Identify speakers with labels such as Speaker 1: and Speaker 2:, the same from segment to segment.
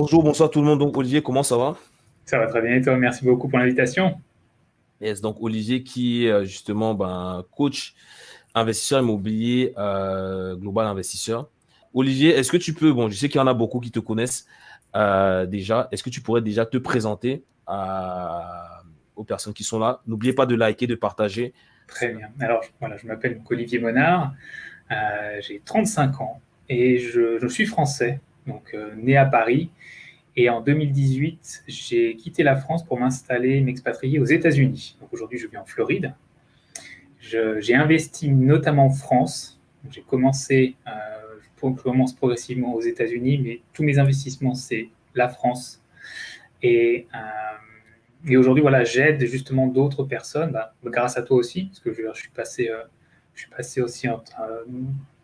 Speaker 1: Bonjour, bonsoir tout le monde. Donc, Olivier, comment ça va?
Speaker 2: Ça va très bien et toi? Merci beaucoup pour l'invitation.
Speaker 1: Yes, donc Olivier qui est euh, justement ben, coach investisseur immobilier euh, global investisseur. Olivier, est-ce que tu peux, bon, je sais qu'il y en a beaucoup qui te connaissent euh, déjà, est-ce que tu pourrais déjà te présenter aux personnes qui sont là? N'oubliez pas de liker, de partager.
Speaker 2: Très bien. Alors, voilà, je m'appelle Olivier Monard, j'ai 35 ans et je, je suis français donc euh, né à Paris. Et en 2018, j'ai quitté la France pour m'installer, m'expatrier aux États-Unis. Donc aujourd'hui, je vis en Floride. J'ai investi notamment en France. J'ai commencé, euh, je commence progressivement aux États-Unis, mais tous mes investissements, c'est la France. Et, euh, et aujourd'hui, voilà, j'aide justement d'autres personnes, bah, grâce à toi aussi, parce que je, suis, passé, euh, je suis passé aussi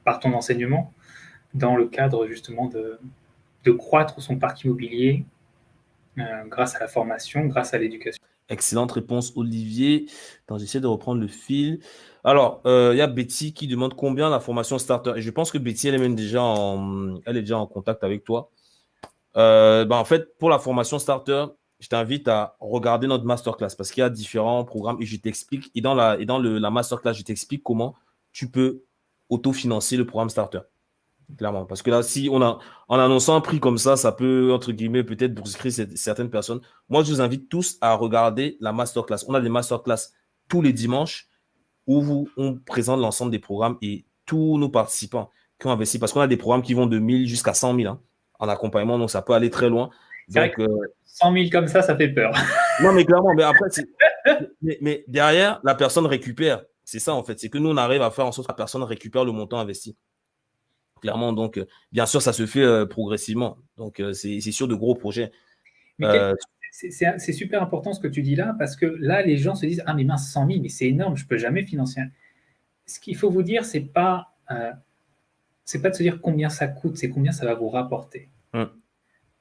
Speaker 2: par ton enseignement dans le cadre justement de, de croître son parc immobilier euh, grâce à la formation, grâce à l'éducation.
Speaker 1: Excellente réponse, Olivier. J'essaie de reprendre le fil. Alors, euh, il y a Betty qui demande combien la formation starter. Et je pense que Betty, elle est même déjà en, en contact avec toi. Euh, ben, en fait, pour la formation starter, je t'invite à regarder notre masterclass parce qu'il y a différents programmes et je t'explique. Et dans la, et dans la masterclass, je t'explique comment tu peux autofinancer le programme starter. Clairement. Parce que là, si on a, en annonçant un prix comme ça, ça peut, entre guillemets, peut-être brusquer certaines personnes. Moi, je vous invite tous à regarder la masterclass. On a des masterclass tous les dimanches où vous, on présente l'ensemble des programmes et tous nos participants qui ont investi. Parce qu'on a des programmes qui vont de 1000 jusqu'à 100 000 hein, en accompagnement. Donc, ça peut aller très loin.
Speaker 2: Donc, 100 000 comme ça, ça fait peur.
Speaker 1: non, mais clairement, mais après, mais, mais derrière, la personne récupère. C'est ça, en fait. C'est que nous, on arrive à faire en sorte que la personne récupère le montant investi clairement. Donc, euh, bien sûr, ça se fait euh, progressivement. Donc, euh, c'est sûr de gros projets.
Speaker 2: C'est super important ce que tu dis là, parce que là, les gens se disent Ah, mais mince, 100 000, mais c'est énorme, je ne peux jamais financer. Ce qu'il faut vous dire, c'est pas, c'est pas de se dire combien ça coûte, c'est combien ça va vous rapporter. Hum.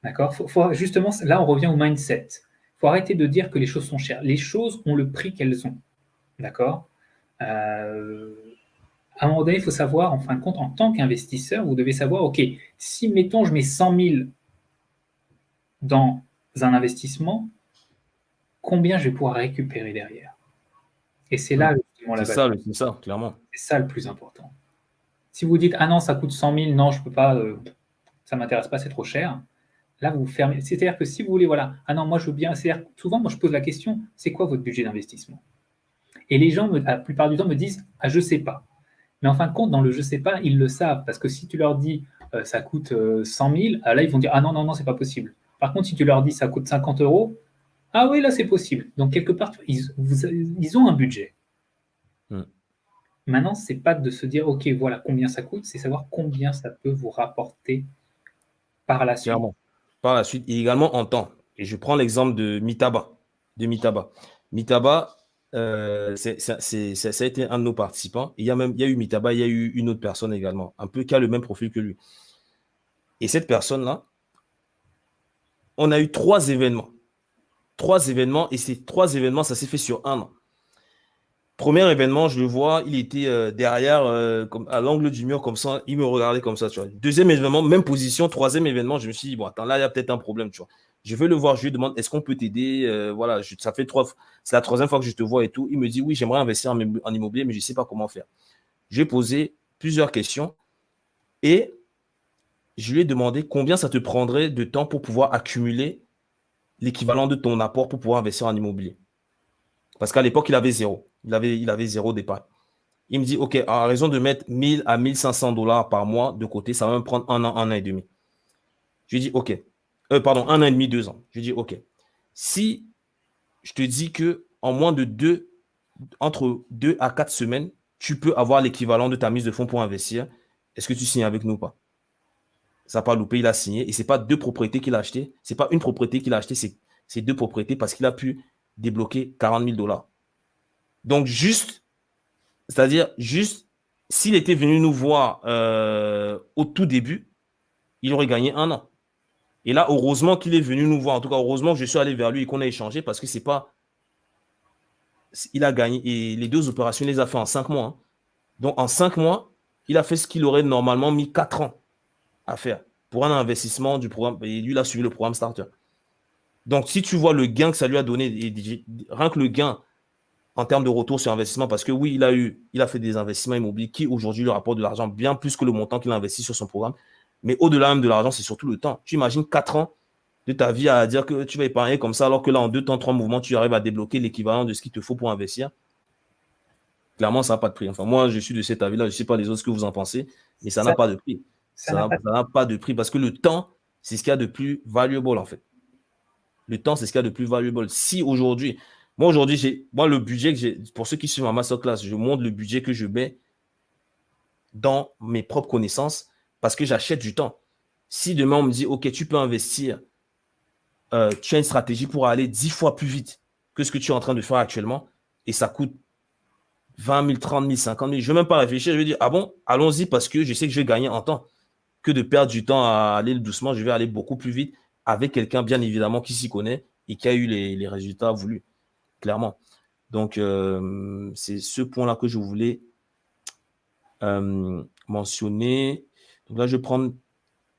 Speaker 2: D'accord? Faut, Justement, là, on revient au mindset. Il faut arrêter de dire que les choses sont chères. Les choses ont le prix qu'elles ont. D'accord? À un moment donné, il faut savoir, en fin de compte, en tant qu'investisseur, vous devez savoir, OK, si, mettons, je mets 100 000 dans un investissement, combien je vais pouvoir récupérer derrière? Et c'est là,
Speaker 1: la C'est ça, c'est ça, clairement.
Speaker 2: C'est ça le plus important. Si vous dites, ah non, ça coûte 100 000, non, je ne peux pas, euh, ça ne m'intéresse pas, c'est trop cher. Là, vous fermez. C'est-à-dire que si vous voulez, voilà, ah non, moi je veux bien. C'est-à-dire, souvent, moi je pose la question, c'est quoi votre budget d'investissement? Et les gens, la plupart du temps, me disent, ah, je ne sais pas. Mais en fin de compte, dans le je sais pas, ils le savent. Parce que si tu leur dis euh, ça coûte 100 euh, 000, ah, là, ils vont dire ah non, non, non, c'est pas possible. Par contre, si tu leur dis ça coûte 50 euros, ah oui, là, c'est possible. Donc, quelque part, ils, ils ont un budget. Hmm. Maintenant, c'est pas de se dire ok, voilà combien ça coûte, c'est savoir combien ça peut vous rapporter par la suite.
Speaker 1: Par la suite, et également en temps. Et je prends l'exemple de Mitaba. De Mitaba. Mitaba, euh, ça a été un de nos participants. il y a même, il y a eu Mitaba, il y a eu une autre personne également, un peu qui a le même profil que lui. Et cette personne-là, on a eu trois événements. Trois événements, et ces trois événements, ça s'est fait sur un an. Premier événement, je le vois, il était euh, derrière, euh, comme, à l'angle du mur, comme ça, il me regardait comme ça. Deuxième événement, même position. Troisième événement, je me suis dit, bon, attends, là, il y a peut-être un problème. Je vais le voir, je lui demande est-ce qu'on peut t'aider euh, Voilà, ça fait trois c'est la troisième fois que je te vois et tout. Il me dit oui, j'aimerais investir en, immobilier, mais je ne sais pas comment faire. J'ai posé plusieurs questions et je lui ai demandé combien ça te prendrait de temps pour pouvoir accumuler l'équivalent de ton apport pour pouvoir investir en immobilier. Parce qu'à l'époque, il avait zéro. Il avait, il avait zéro départ. Il me dit, OK, à raison de mettre 1000 à 1500 dollars par mois de côté, ça va me prendre un an, un an et demi. Je lui dit, OK, euh, pardon, un an et demi, deux ans. Je dis, OK, si je te dis que en moins de deux, entre deux à quatre semaines, tu peux avoir l'équivalent de ta mise de fonds pour investir, est-ce que tu signes avec nous ou pas? Ça n'a pas loupé, il a signé. Et ce n'est pas deux propriétés qu'il a achetées. Ce n'est pas une propriété qu'il a achetée, c'est deux propriétés parce qu'il a pu débloquer 40 000 dollars. Donc, juste, c'est-à-dire, juste, s'il était venu nous voir euh, au tout début, il aurait gagné un an. Et là, heureusement qu'il est venu nous voir. En tout cas, heureusement que je suis allé vers lui et qu'on a échangé parce que c'est pas. Il a gagné. Et les deux opérations, il les a fait en cinq mois. Hein. Donc, en cinq mois, il a fait ce qu'il aurait normalement mis quatre ans à faire. pour un investissement du programme. Et lui, il a suivi le programme Starter. Donc, si tu vois le gain que ça lui a donné, rien que le gain en termes de retour sur investissement, parce que oui, il a eu, il a fait des investissements immobiliers qui aujourd'hui lui rapportent de l'argent bien plus que le montant qu'il a investi sur son programme. Mais au-delà même de l'argent, c'est surtout le temps. Tu imagines 4 ans de ta vie à dire que tu vas épargner comme ça, alors que là, en deux temps, trois mouvements, tu arrives à débloquer l'équivalent de ce qu'il te faut pour investir. Clairement, ça n'a pas de prix. Enfin, moi, je suis de cet avis-là. Je ne sais pas les autres ce que vous en pensez, mais ça n'a pas de prix. Ça n'a pas de prix parce que le temps, c'est ce qu'il y a de plus valuable en fait. Le temps, c'est ce qu'il y a de plus valuable. Si aujourd'hui, moi aujourd'hui, j'ai, moi le budget que j'ai, pour ceux qui suivent ma masterclass, je montre le budget que je mets dans mes propres connaissances parce que j'achète du temps. Si demain on me dit, OK, tu peux investir, euh, tu as une stratégie pour aller dix fois plus vite que ce que tu es en train de faire actuellement et ça coûte 20 000, 30 000, 50 000. Je ne vais même pas réfléchir. Je vais dire, ah bon, allons-y parce que je sais que je vais gagner en temps que de perdre du temps à aller doucement. Je vais aller beaucoup plus vite avec quelqu'un, bien évidemment, qui s'y connaît et qui a eu les, résultats voulus, clairement. Donc, euh, c'est ce point-là que je voulais euh, mentionner. Donc là, je vais prendre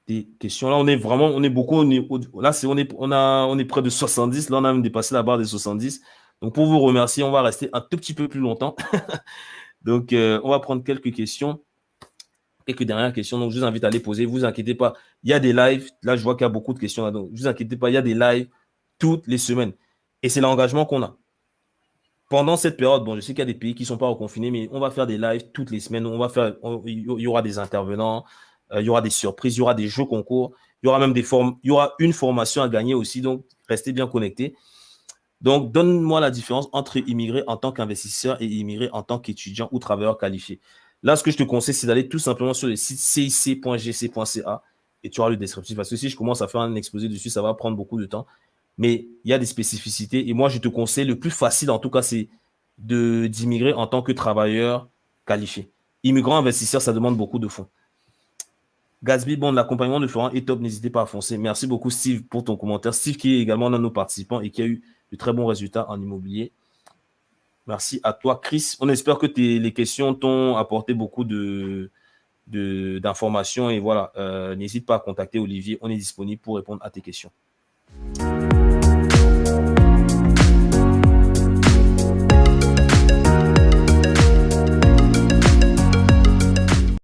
Speaker 1: des questions. Là, on est vraiment, on est beaucoup, on est, là, on, est, on est près de 70. Là, on a même dépassé la barre des 70. Donc, pour vous remercier, on va rester un tout petit peu plus longtemps. Donc, euh, on va prendre quelques questions quelques dernières questions. Donc, je vous invite à les poser. Vous inquiétez pas. Il y a des lives. Là, je vois qu'il y a beaucoup de questions. Là, donc, vous inquiétez pas. Il y a des lives toutes les semaines. Et c'est l'engagement qu'on a. Pendant cette période, bon, je sais qu'il y a des pays qui ne sont pas reconfinés, mais on va faire des lives toutes les semaines. On va faire, il y aura des intervenants, euh, il y aura des surprises, il y aura des jeux concours, il y aura même des formes, il y aura une formation à gagner aussi. Donc, restez bien connectés. Donc, donne-moi la différence entre immigré en tant qu'investisseur et immigré en tant qu'étudiant ou travailleur qualifié. Là, ce que je te conseille, c'est d'aller tout simplement sur le site cic.gc.ca et tu auras le descriptif. Parce que si je commence à faire un exposé dessus, ça va prendre beaucoup de temps. Mais il y a des spécificités. Et moi, je te conseille, le plus facile en tout cas, c'est d'immigrer en tant que travailleur qualifié. Immigrant investisseur, ça demande beaucoup de fonds. Gatsby, bon, l'accompagnement de Florent est top, n'hésitez pas à foncer. Merci beaucoup, Steve, pour ton commentaire. Steve, qui est également l'un de nos participants et qui a eu de très bons résultats en immobilier. Merci à toi, Chris. On espère que les questions t'ont apporté beaucoup d'informations. et voilà, euh, n'hésite pas à contacter Olivier. On est disponible pour répondre à tes questions.